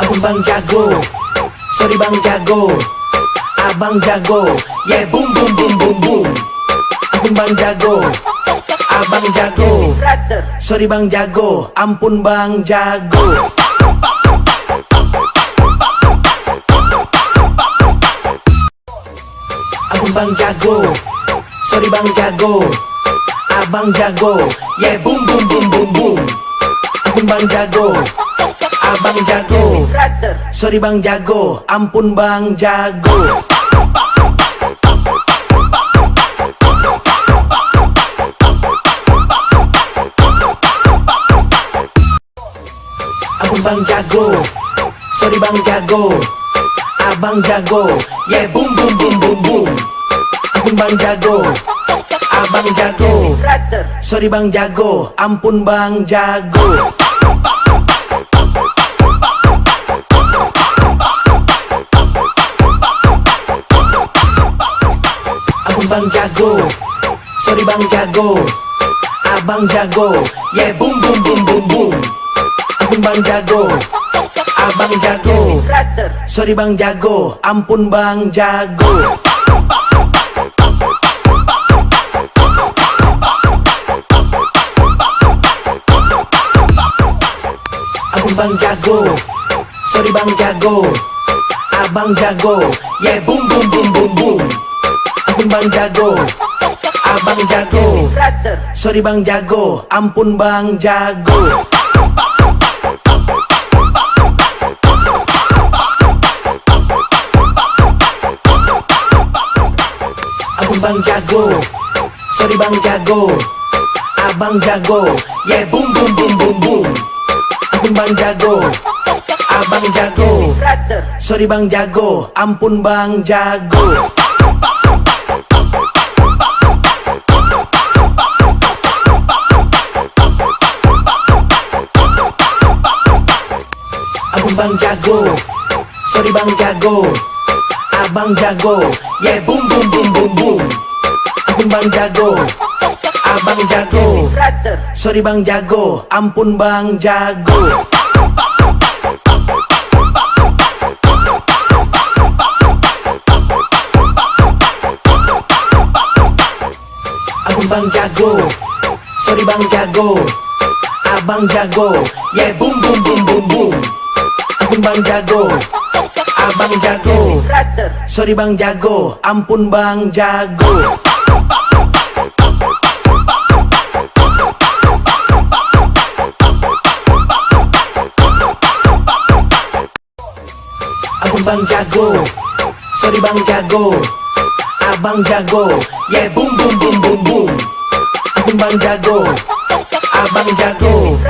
Abang bang jago. Sorry bang jago. Abang jago. Yeah boom boom boom boom boom. Abang bang jago. Abang jago. Sorry bang jago. Ampun bang jago. Abang bang jago. Sorry bang jago. Abang jago. Yeah boom boom boom boom boom. Abang bang jago Abang jago. Sorry bang jago. Ampun bang jago. Abang bang jago. Sorry bang jago. Abang jago. Yeah boom boom boom boom boom. Abang bang jago. Abang jago. Sorry bang jago. Ampun bang jago Bang jago. Sorry bang jago. Abang jago. Yeah boom boom boom boom boom. Abang bang jago. Abang jago. Sorry bang jago. Ampun bang jago. Abang bang jago. Sorry bang jago. Abang jago. Yeah boom boom boom boom boom bang jago. Abang jago. Sorry bang jago. Ampun bang jago. Abang bang jago. Sorry bang jago. Abang jago. Yeah boom boom boom boom boom. Abang bang jago. Abang jago. Sorry bang jago. Ampun bang jago Abang bang jago. Sorry bang jago. Abang jago. Yeah boom boom boom boom boom. Abang bang jago. Abang jago. Sorry bang jago. Ampun bang jago. Abang bang jago. Sorry bang jago. Abang jago. Yeah boom boom boom boom boom Abang bang jago. Abang jago. Sorry bang jago. Ampun bang jago. Abang bang jago. Sorry bang jago. Abang jago. Yeah boom boom boom boom boom. Abang bang jago. Abang jago